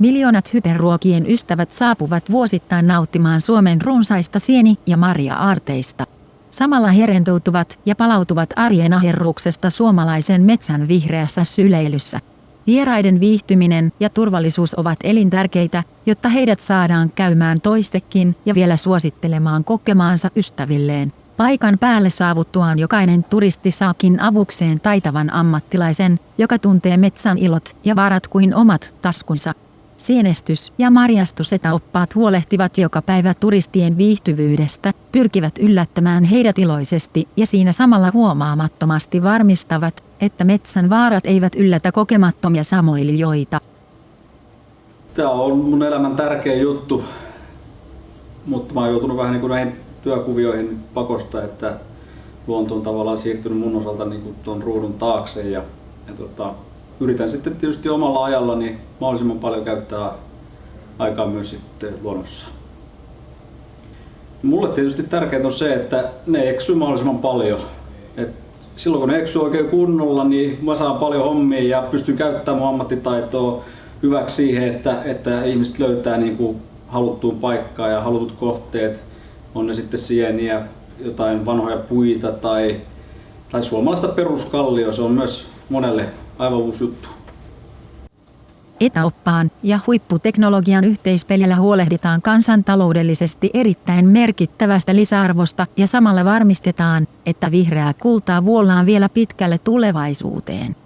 Miljoonat hyperruokien ystävät saapuvat vuosittain nauttimaan Suomen runsaista sieni- ja marja-aarteista. Samalla he ja palautuvat arjen aherruksesta suomalaisen metsän vihreässä syleilyssä. Vieraiden viihtyminen ja turvallisuus ovat elintärkeitä, jotta heidät saadaan käymään toistekin ja vielä suosittelemaan kokemaansa ystävilleen. Paikan päälle saavuttuaan jokainen turisti saakin avukseen taitavan ammattilaisen, joka tuntee metsän ilot ja varat kuin omat taskunsa. Sienestys- ja marjastusetäoppaat huolehtivat joka päivä turistien viihtyvyydestä, pyrkivät yllättämään heidät iloisesti ja siinä samalla huomaamattomasti varmistavat, että metsän vaarat eivät yllätä kokemattomia samoilijoita. Tämä on mun elämän tärkeä juttu, mutta mä oon joutunut vähän niin kuin näihin työkuvioihin pakosta, että luonto on tavallaan siirtynyt mun osalta niin kuin tuon ruudun taakse ja, ja tota, yritän sitten tietysti omalla ajalla niin mahdollisimman paljon käyttää aikaa myös sitten luonnossa. Mulle tietysti tärkeintä on se, että ne eksyy mahdollisimman paljon. Et silloin kun ne eksyy oikein kunnolla, niin mä saan paljon hommia ja pystyn käyttämään mun ammattitaitoa hyväksi siihen, että, että ihmiset löytää niin kuin haluttuun paikkaa ja halutut kohteet. On ne sitten sieniä, jotain vanhoja puita tai, tai suomalaista peruskallio. Se on myös monelle aivan uusi juttu. Etäoppaan ja huipputeknologian yhteispelillä huolehditaan kansantaloudellisesti erittäin merkittävästä lisäarvosta ja samalla varmistetaan, että vihreää kultaa vuollaan vielä pitkälle tulevaisuuteen.